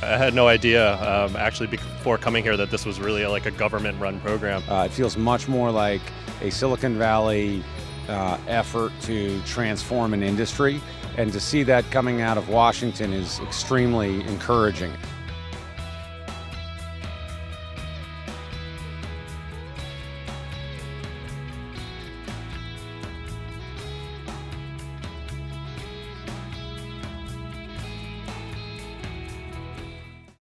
I had no idea, um, actually, before coming here, that this was really like a government-run program. Uh, it feels much more like a Silicon Valley uh, effort to transform an industry, and to see that coming out of Washington is extremely encouraging.